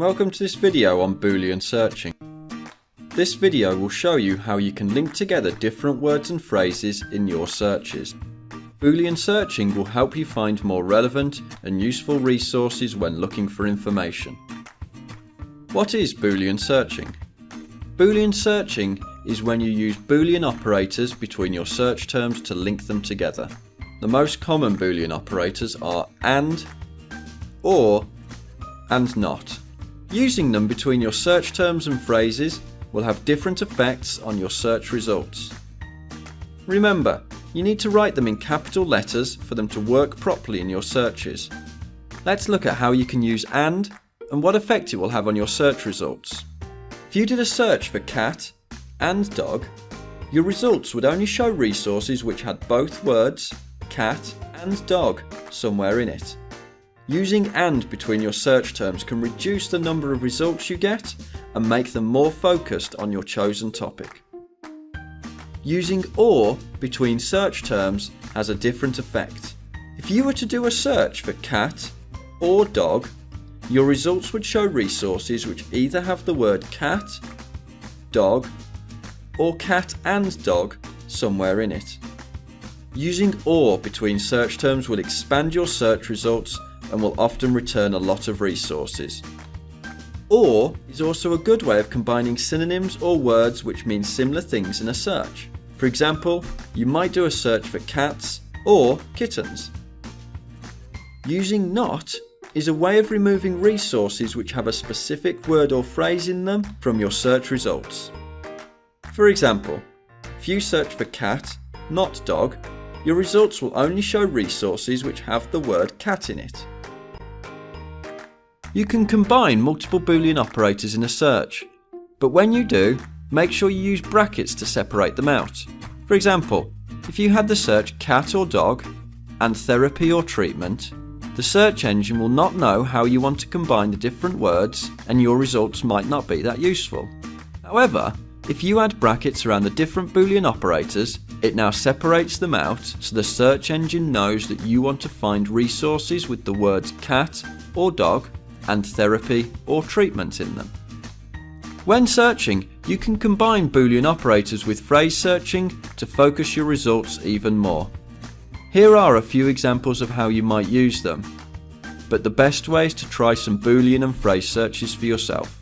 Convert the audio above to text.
Welcome to this video on Boolean searching. This video will show you how you can link together different words and phrases in your searches. Boolean searching will help you find more relevant and useful resources when looking for information. What is Boolean searching? Boolean searching is when you use Boolean operators between your search terms to link them together. The most common Boolean operators are AND, OR, and NOT. Using them between your search terms and phrases will have different effects on your search results. Remember, you need to write them in capital letters for them to work properly in your searches. Let's look at how you can use AND and what effect it will have on your search results. If you did a search for cat and dog, your results would only show resources which had both words, cat and dog, somewhere in it. Using AND between your search terms can reduce the number of results you get and make them more focused on your chosen topic. Using OR between search terms has a different effect. If you were to do a search for cat or dog, your results would show resources which either have the word cat, dog, or cat and dog somewhere in it. Using OR between search terms will expand your search results and will often return a lot of resources. OR is also a good way of combining synonyms or words which mean similar things in a search. For example, you might do a search for cats or kittens. Using NOT is a way of removing resources which have a specific word or phrase in them from your search results. For example, if you search for cat, not dog, your results will only show resources which have the word cat in it. You can combine multiple boolean operators in a search, but when you do, make sure you use brackets to separate them out. For example, if you had the search cat or dog and therapy or treatment, the search engine will not know how you want to combine the different words and your results might not be that useful. However, if you add brackets around the different boolean operators, it now separates them out so the search engine knows that you want to find resources with the words cat or dog and therapy or treatment in them. When searching, you can combine boolean operators with phrase searching to focus your results even more. Here are a few examples of how you might use them, but the best way is to try some boolean and phrase searches for yourself.